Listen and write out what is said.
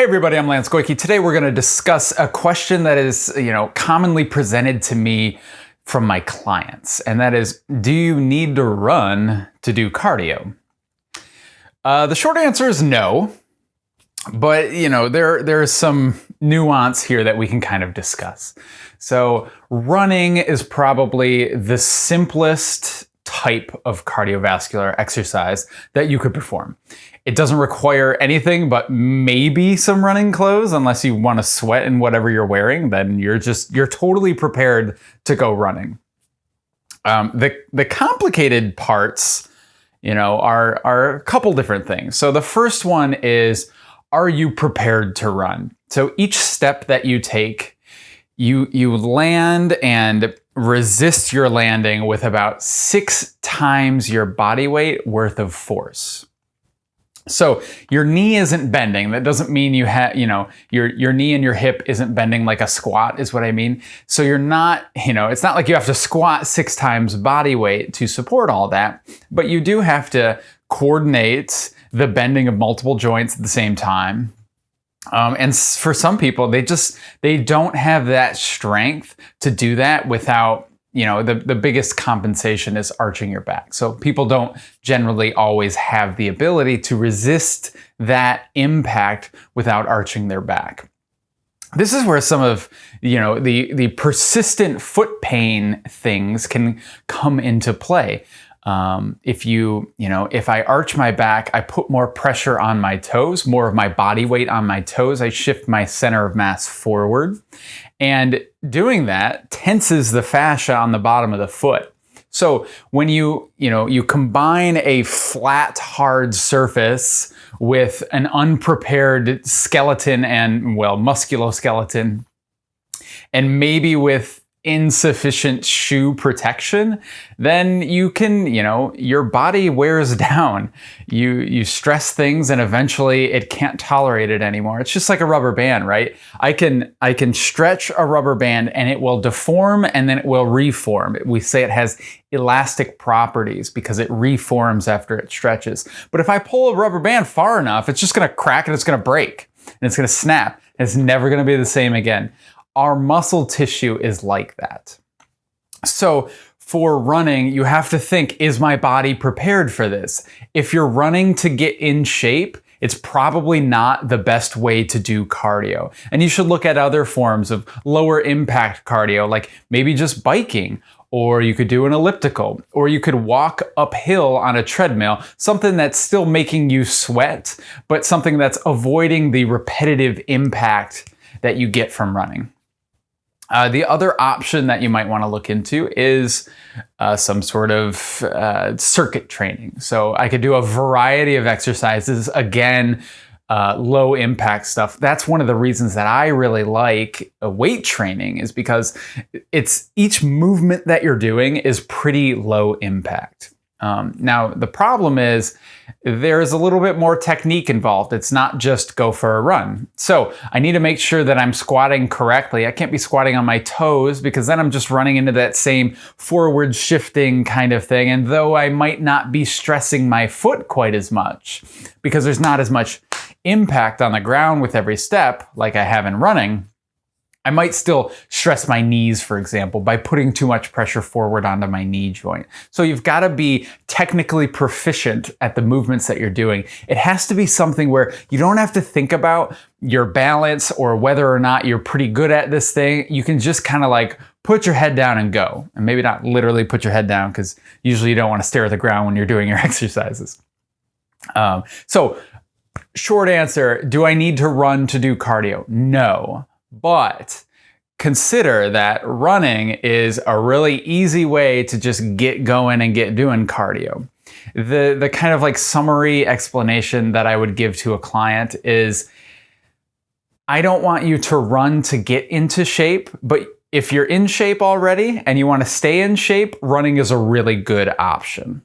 Hey everybody, I'm Lance Goyke. Today we're going to discuss a question that is, you know, commonly presented to me from my clients, and that is, do you need to run to do cardio? Uh, the short answer is no, but you know, there there's some nuance here that we can kind of discuss. So running is probably the simplest type of cardiovascular exercise that you could perform. It doesn't require anything but maybe some running clothes unless you want to sweat in whatever you're wearing, then you're just, you're totally prepared to go running. Um, the, the complicated parts, you know, are, are a couple different things. So the first one is, are you prepared to run? So each step that you take, you, you land and resist your landing with about six times your body weight worth of force. So your knee isn't bending. That doesn't mean you have, you know, your, your knee and your hip isn't bending like a squat is what I mean. So you're not, you know, it's not like you have to squat six times body weight to support all that, but you do have to coordinate the bending of multiple joints at the same time. Um, and for some people, they just, they don't have that strength to do that without you know, the, the biggest compensation is arching your back. So people don't generally always have the ability to resist that impact without arching their back. This is where some of, you know, the, the persistent foot pain things can come into play. Um, if you, you know, if I arch my back, I put more pressure on my toes, more of my body weight on my toes. I shift my center of mass forward. And doing that tenses the fascia on the bottom of the foot. So when you, you know, you combine a flat, hard surface with an unprepared skeleton and, well, musculoskeleton, and maybe with insufficient shoe protection, then you can, you know, your body wears down. You you stress things and eventually it can't tolerate it anymore. It's just like a rubber band, right? I can I can stretch a rubber band and it will deform and then it will reform. We say it has elastic properties because it reforms after it stretches. But if I pull a rubber band far enough, it's just going to crack and it's going to break and it's going to snap. It's never going to be the same again. Our muscle tissue is like that. So for running, you have to think, is my body prepared for this? If you're running to get in shape, it's probably not the best way to do cardio. And you should look at other forms of lower impact cardio, like maybe just biking, or you could do an elliptical, or you could walk uphill on a treadmill, something that's still making you sweat, but something that's avoiding the repetitive impact that you get from running. Uh, the other option that you might want to look into is uh, some sort of uh, circuit training. So I could do a variety of exercises, again, uh, low impact stuff. That's one of the reasons that I really like weight training is because it's each movement that you're doing is pretty low impact. Um, now, the problem is there's a little bit more technique involved. It's not just go for a run. So I need to make sure that I'm squatting correctly. I can't be squatting on my toes because then I'm just running into that same forward shifting kind of thing. And though I might not be stressing my foot quite as much because there's not as much impact on the ground with every step like I have in running, I might still stress my knees, for example, by putting too much pressure forward onto my knee joint. So you've got to be technically proficient at the movements that you're doing. It has to be something where you don't have to think about your balance or whether or not you're pretty good at this thing. You can just kind of like put your head down and go. And maybe not literally put your head down because usually you don't want to stare at the ground when you're doing your exercises. Um, so short answer, do I need to run to do cardio? No. But consider that running is a really easy way to just get going and get doing cardio. The, the kind of like summary explanation that I would give to a client is I don't want you to run to get into shape, but if you're in shape already and you want to stay in shape, running is a really good option.